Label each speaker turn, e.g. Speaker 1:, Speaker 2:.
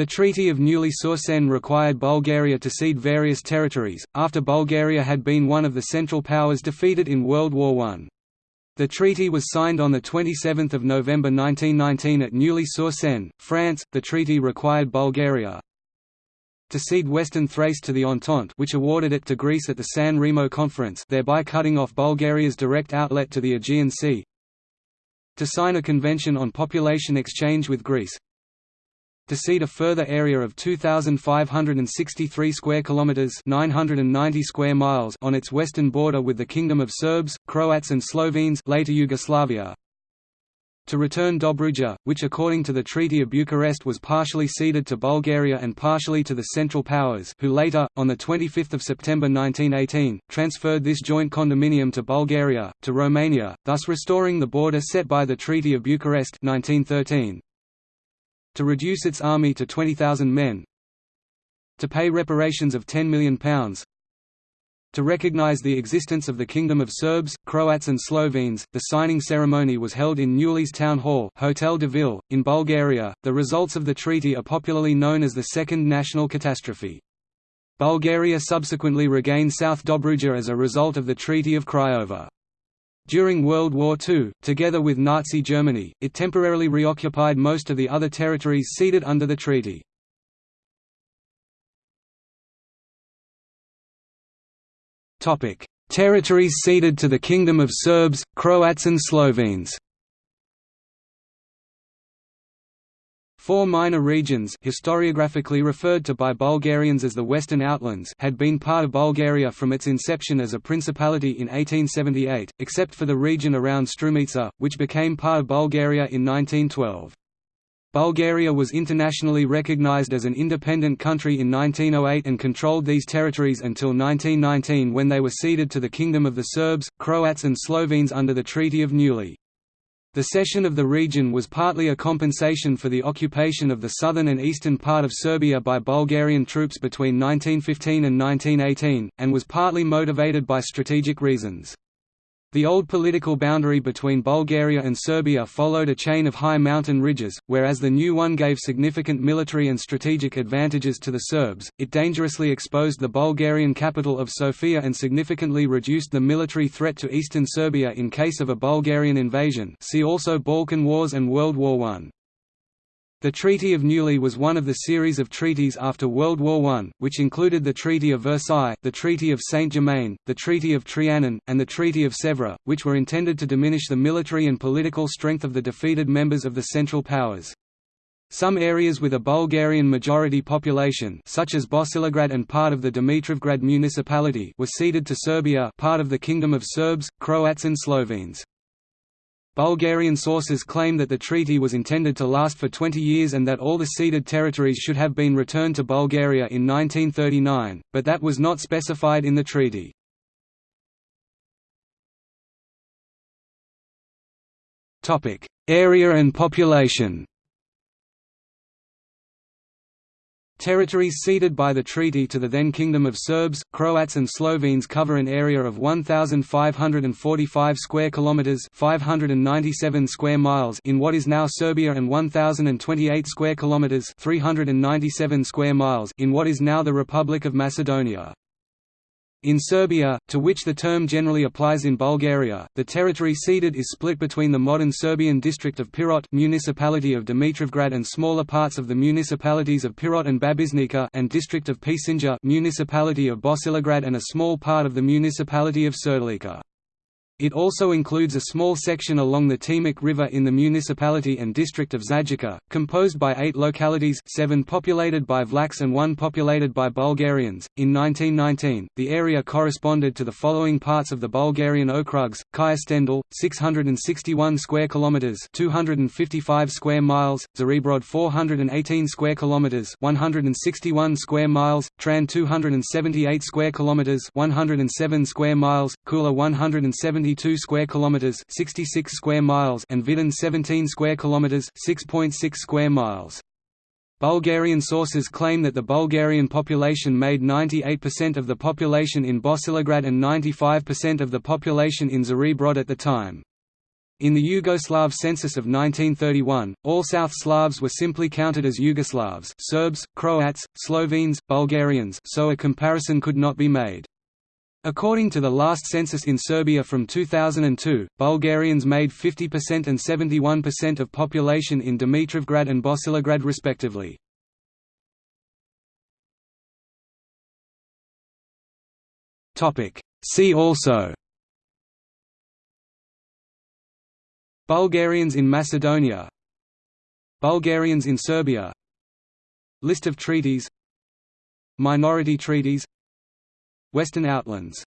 Speaker 1: The Treaty of Neuilly-sur-Seine required Bulgaria to cede various territories, after Bulgaria had been one of the Central Powers defeated in World War I. The treaty was signed on 27 November 1919 at Neuilly-sur-Seine, France. The treaty required Bulgaria to cede Western Thrace to the Entente which awarded it to Greece at the San Remo Conference thereby cutting off Bulgaria's direct outlet to the Aegean Sea to sign a convention on population exchange with Greece to cede a further area of 2563 square kilometers, 990 square miles on its western border with the Kingdom of Serbs, Croats and Slovenes, later Yugoslavia. To return Dobruja, which according to the Treaty of Bucharest was partially ceded to Bulgaria and partially to the Central Powers who later, on 25 September 1918, transferred this joint condominium to Bulgaria, to Romania, thus restoring the border set by the Treaty of Bucharest 1913 to reduce its army to 20,000 men to pay reparations of £10 million to recognize the existence of the Kingdom of Serbs, Croats and Slovenes, the signing ceremony was held in Neuilly's town hall Hotel de Ville, in Bulgaria. The results of the treaty are popularly known as the Second National Catastrophe. Bulgaria subsequently regained South Dobruja as a result of the Treaty of Craiova. During World War II, together with Nazi Germany, it temporarily reoccupied most of the other territories ceded under the treaty. Territories ceded to the Kingdom of Serbs, Croats and Slovenes Four minor regions historiographically referred to by Bulgarians as the Western Outlands had been part of Bulgaria from its inception as a principality in 1878, except for the region around Strumica, which became part of Bulgaria in 1912. Bulgaria was internationally recognized as an independent country in 1908 and controlled these territories until 1919 when they were ceded to the Kingdom of the Serbs, Croats and Slovenes under the Treaty of Neuilly. The cession of the region was partly a compensation for the occupation of the southern and eastern part of Serbia by Bulgarian troops between 1915 and 1918, and was partly motivated by strategic reasons. The old political boundary between Bulgaria and Serbia followed a chain of high mountain ridges, whereas the new one gave significant military and strategic advantages to the Serbs. It dangerously exposed the Bulgarian capital of Sofia and significantly reduced the military threat to eastern Serbia in case of a Bulgarian invasion. See also Balkan Wars and World War I. The Treaty of Neuilly was one of the series of treaties after World War I, which included the Treaty of Versailles, the Treaty of Saint-Germain, the Treaty of Trianon, and the Treaty of Sèvres, which were intended to diminish the military and political strength of the defeated members of the Central Powers. Some areas with a Bulgarian majority population such as Bosilegrad and part of the Dimitrovgrad municipality were ceded to Serbia part of the Kingdom of Serbs, Croats and Slovenes. Bulgarian sources claim that the treaty was intended to last for 20 years and that all the ceded territories should have been returned to Bulgaria in 1939, but that was not specified in the treaty. Area and population Territories ceded by the treaty to the then Kingdom of Serbs, Croats and Slovenes cover an area of 1545 square kilometers, 597 square miles in what is now Serbia and 1028 square kilometers, 397 square miles in what is now the Republic of Macedonia. In Serbia, to which the term generally applies in Bulgaria, the territory ceded is split between the modern Serbian district of Pirot municipality of Dimitrovgrad and smaller parts of the municipalities of Pirot and Babušnica and district of Pčinja municipality of Bosilegrad and a small part of the municipality of Surdulica. It also includes a small section along the Timok River in the municipality and district of Zaječar, composed by eight localities, seven populated by Vlachs and one populated by Bulgarians. In 1919, the area corresponded to the following parts of the Bulgarian Okrugs: Kyustendil, 661 square kilometers (255 square miles), Zarebrod, 418 square kilometers (161 square miles), Tran, 278 square kilometers (107 square miles), Kula, 170 72 square kilometers, 66 square miles, and Vidin 17 square kilometers, 6.6 square miles. Bulgarian sources claim that the Bulgarian population made 98% of the population in Bosilegrad and 95% of the population in Zarebrod at the time. In the Yugoslav census of 1931, all South Slavs were simply counted as Yugoslavs Serbs, Croats, Slovenes, Bulgarians so a comparison could not be made. According to the last census in Serbia from 2002, Bulgarians made 50% and 71% of population in Dimitrovgrad and Bosilegrad respectively. See also Bulgarians in Macedonia Bulgarians in Serbia List of treaties Minority treaties Western Outlands